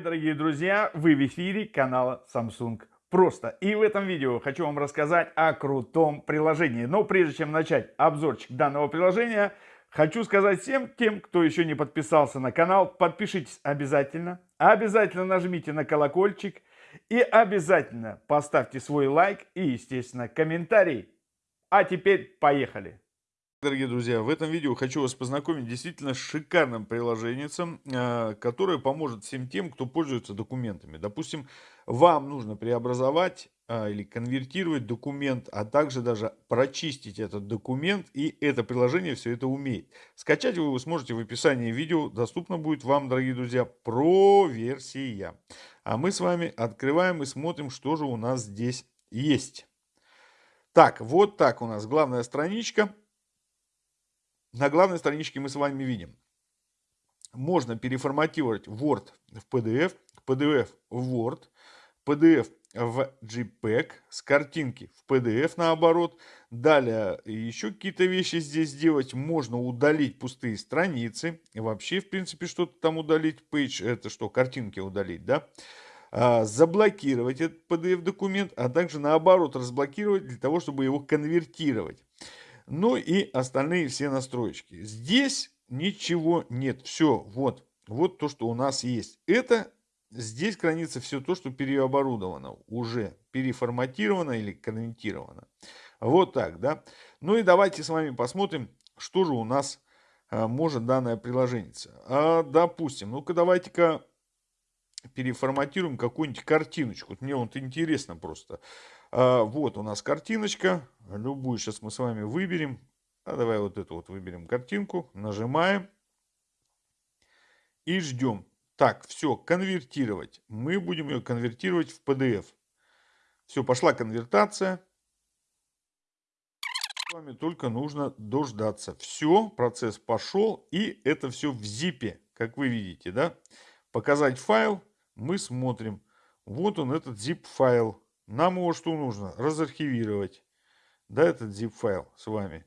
дорогие друзья, вы в эфире канала Samsung Просто. И в этом видео хочу вам рассказать о крутом приложении. Но прежде чем начать обзорчик данного приложения, хочу сказать всем тем, кто еще не подписался на канал, подпишитесь обязательно. Обязательно нажмите на колокольчик и обязательно поставьте свой лайк и, естественно, комментарий. А теперь поехали! Дорогие друзья, в этом видео хочу вас познакомить действительно шикарным приложением, э, которое поможет всем тем, кто пользуется документами. Допустим, вам нужно преобразовать э, или конвертировать документ, а также даже прочистить этот документ, и это приложение все это умеет. Скачать вы сможете в описании видео, доступно будет вам, дорогие друзья, про версия. А мы с вами открываем и смотрим, что же у нас здесь есть. Так, вот так у нас главная страничка. На главной страничке мы с вами видим. Можно переформатировать Word в PDF, PDF в Word, PDF в JPEG, с картинки в PDF наоборот. Далее еще какие-то вещи здесь сделать. Можно удалить пустые страницы. Вообще, в принципе, что-то там удалить. Page это что, картинки удалить, да? А, заблокировать этот PDF документ, а также наоборот разблокировать для того, чтобы его конвертировать. Ну и остальные все настроечки. Здесь ничего нет. Все, вот. Вот то, что у нас есть. Это здесь хранится все то, что переоборудовано. Уже переформатировано или конвертировано. Вот так, да. Ну и давайте с вами посмотрим, что же у нас а, может данное приложение. А, допустим, ну-ка давайте-ка переформатируем какую-нибудь картиночку. Мне вот интересно просто. А, вот у нас картиночка. Любую сейчас мы с вами выберем. А давай вот эту вот выберем картинку. Нажимаем. И ждем. Так, все, конвертировать. Мы будем ее конвертировать в PDF. Все, пошла конвертация. Вами только нужно дождаться. Все, процесс пошел. И это все в zip, как вы видите, да? Показать файл. Мы смотрим. Вот он, этот zip файл. Нам его что нужно? Разархивировать. Да, этот zip файл с вами.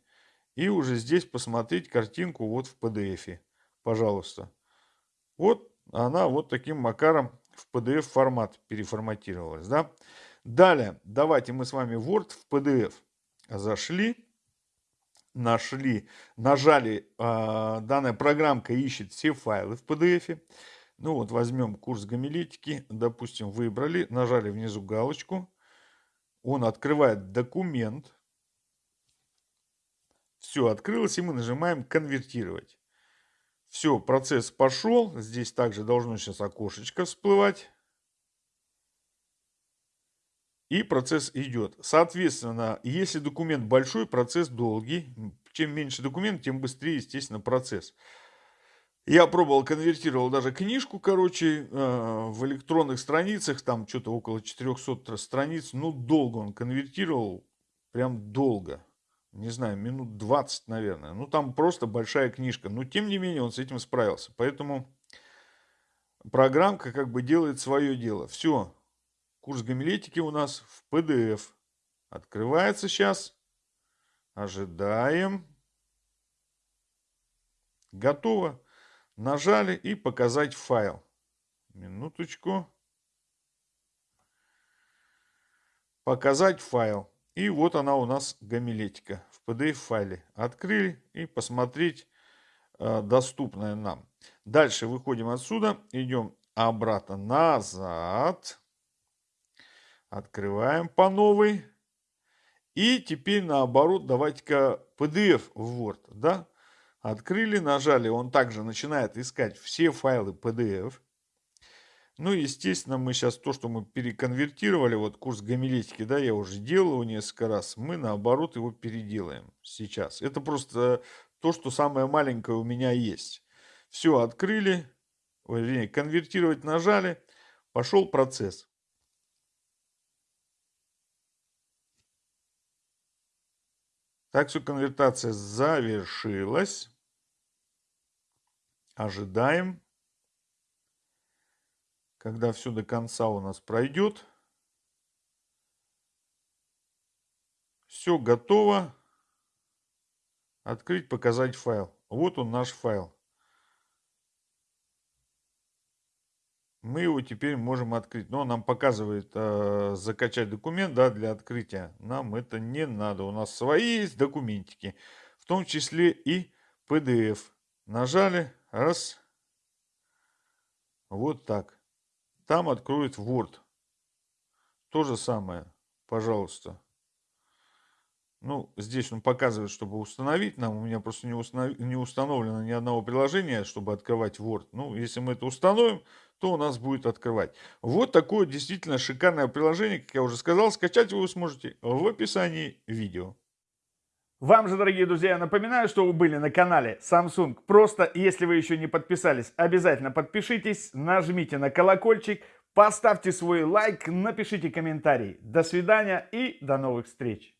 И уже здесь посмотреть картинку вот в PDF. Пожалуйста. Вот она вот таким макаром в PDF формат переформатировалась. Да? Далее, давайте мы с вами Word в PDF зашли, нашли, нажали, э, данная программка ищет все файлы в PDF. Ну вот возьмем курс гомилетики, допустим, выбрали, нажали внизу галочку, он открывает документ. Все открылось, и мы нажимаем «Конвертировать». Все, процесс пошел. Здесь также должно сейчас окошечко всплывать. И процесс идет. Соответственно, если документ большой, процесс долгий. Чем меньше документ, тем быстрее, естественно, процесс. Я пробовал, конвертировал даже книжку, короче, э, в электронных страницах, там что-то около 400 страниц. Ну, долго он конвертировал, прям долго. Не знаю, минут 20, наверное. Ну, там просто большая книжка. Но, тем не менее, он с этим справился. Поэтому программка как бы делает свое дело. Все, курс гомилетики у нас в PDF. Открывается сейчас. Ожидаем. Готово. Нажали и показать файл. Минуточку. Показать файл. И вот она у нас гомилетика в PDF файле. Открыли и посмотреть э, доступное нам. Дальше выходим отсюда, идем обратно назад. Открываем по новой. И теперь наоборот, давайте-ка PDF в Word, да? Открыли, нажали, он также начинает искать все файлы PDF. Ну, естественно, мы сейчас то, что мы переконвертировали, вот курс гомилетики, да, я уже делал его несколько раз, мы наоборот его переделаем сейчас. Это просто то, что самое маленькое у меня есть. Все, открыли, вернее, конвертировать нажали, пошел процесс. Так все, конвертация завершилась. Ожидаем, когда все до конца у нас пройдет. Все готово. Открыть, показать файл. Вот он наш файл. мы его теперь можем открыть. Но нам показывает э, закачать документ да, для открытия. Нам это не надо. У нас свои есть документики, в том числе и PDF. Нажали, раз, вот так. Там откроет Word. То же самое, пожалуйста. Ну, здесь он показывает, чтобы установить нам. У меня просто не, установ... не установлено ни одного приложения, чтобы открывать Word. Ну, если мы это установим, то у нас будет открывать. Вот такое действительно шикарное приложение, как я уже сказал. Скачать вы сможете в описании видео. Вам же, дорогие друзья, напоминаю, что вы были на канале Samsung. Просто, если вы еще не подписались, обязательно подпишитесь, нажмите на колокольчик, поставьте свой лайк, напишите комментарий. До свидания и до новых встреч!